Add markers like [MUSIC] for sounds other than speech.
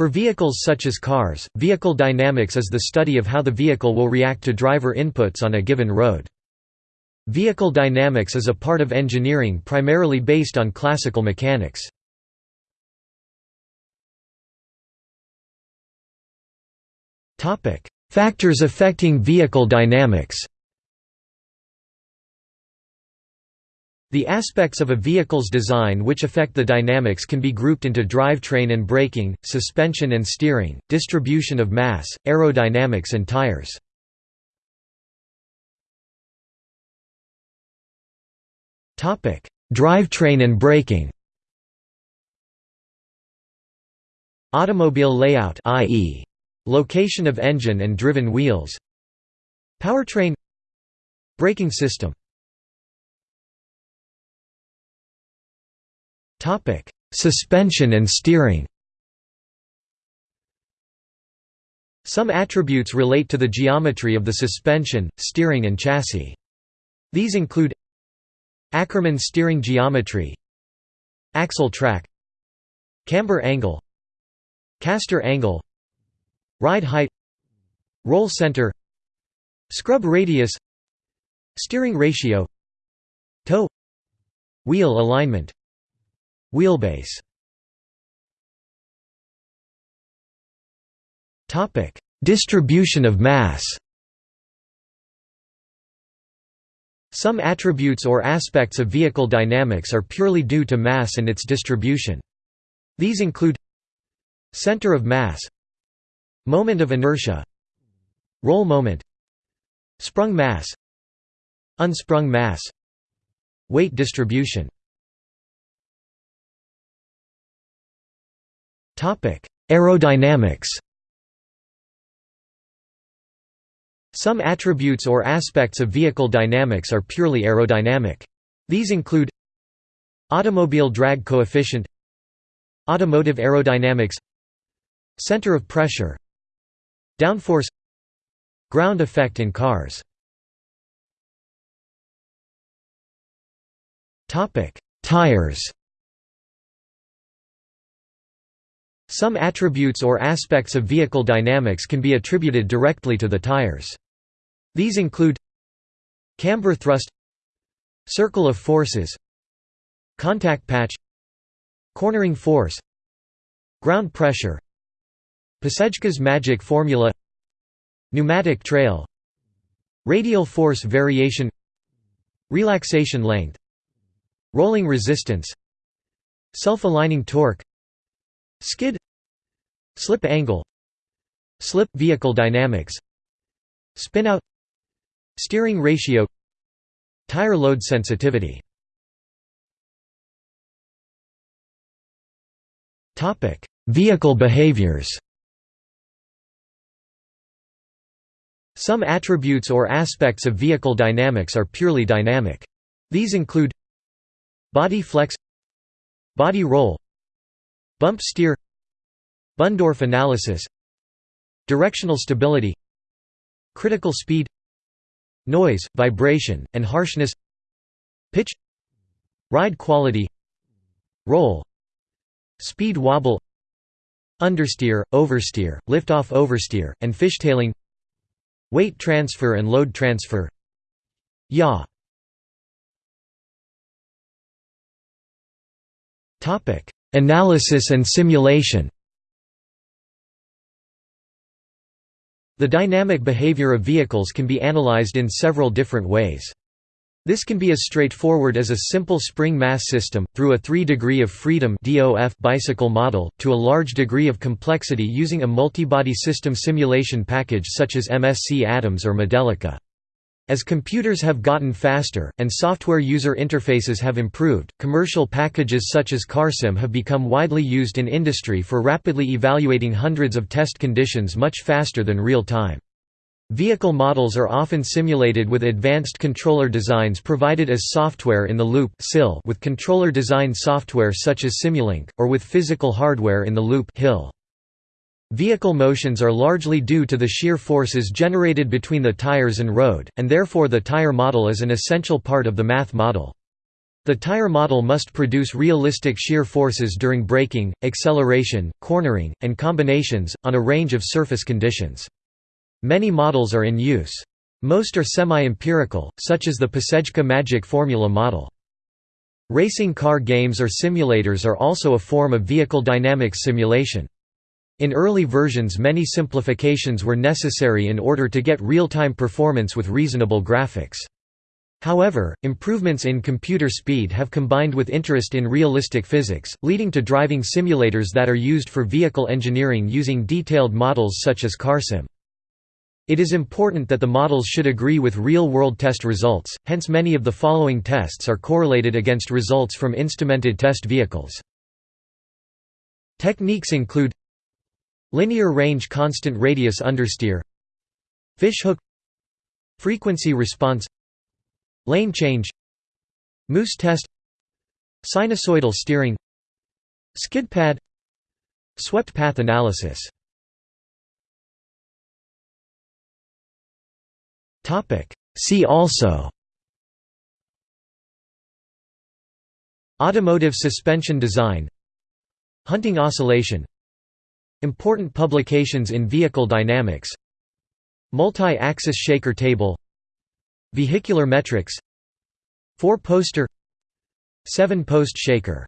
For vehicles such as cars, vehicle dynamics is the study of how the vehicle will react to driver inputs on a given road. Vehicle dynamics is a part of engineering primarily based on classical mechanics. Factors affecting vehicle dynamics The aspects of a vehicle's design which affect the dynamics can be grouped into drivetrain and braking, suspension and steering, distribution of mass, aerodynamics and tires. Drivetrain and braking Automobile layout i.e. location of engine and driven wheels Powertrain Braking system Topic: Suspension and steering. Some attributes relate to the geometry of the suspension, steering and chassis. These include Ackermann steering geometry Axle track Camber angle Caster angle Ride height Roll center Scrub radius Steering ratio Toe Wheel alignment Wheelbase. Distribution of mass. Some attributes or aspects of vehicle dynamics are purely due to mass and its distribution. These include Center of mass Moment of inertia Roll moment Sprung mass Unsprung mass Weight distribution Aerodynamics. Some attributes or aspects of vehicle dynamics are purely aerodynamic. These include Automobile drag coefficient Automotive aerodynamics Center of pressure Downforce Ground effect in cars. Tires Some attributes or aspects of vehicle dynamics can be attributed directly to the tires. These include camber thrust circle of forces contact patch cornering force ground pressure Pacejka's magic formula pneumatic trail radial force variation relaxation length rolling resistance self-aligning torque Skid. Slip angle. Slip vehicle dynamics. Spinout Steering ratio. Tire load sensitivity. Vehicle behaviors. Some attributes or aspects of vehicle dynamics are purely dynamic. These include Body flex Body roll Bump steer Bundorf analysis Directional stability Critical speed Noise, vibration, and harshness Pitch Ride quality Roll Speed wobble Understeer, oversteer, liftoff oversteer, and fishtailing Weight transfer and load transfer. Yaw Topic Analysis and simulation The dynamic behavior of vehicles can be analyzed in several different ways. This can be as straightforward as a simple spring mass system, through a 3 degree of freedom bicycle model, to a large degree of complexity using a multibody system simulation package such as MSC ADAMS or Modelica. As computers have gotten faster, and software user interfaces have improved, commercial packages such as CarSim have become widely used in industry for rapidly evaluating hundreds of test conditions much faster than real time. Vehicle models are often simulated with advanced controller designs provided as software in the loop [SILENCE] with controller design software such as Simulink, or with physical hardware in the loop HIL. Vehicle motions are largely due to the shear forces generated between the tires and road, and therefore the tire model is an essential part of the math model. The tire model must produce realistic shear forces during braking, acceleration, cornering, and combinations, on a range of surface conditions. Many models are in use. Most are semi-empirical, such as the Pacejka Magic Formula model. Racing car games or simulators are also a form of vehicle dynamics simulation. In early versions many simplifications were necessary in order to get real-time performance with reasonable graphics. However, improvements in computer speed have combined with interest in realistic physics, leading to driving simulators that are used for vehicle engineering using detailed models such as CarSim. It is important that the models should agree with real-world test results, hence many of the following tests are correlated against results from instrumented test vehicles. Techniques include Linear range constant radius understeer Fishhook Frequency response Lane change Moose test Sinusoidal steering Skid pad Swept path analysis. See also Automotive suspension design Hunting oscillation Important publications in vehicle dynamics Multi-axis shaker table Vehicular metrics Four-poster Seven-post shaker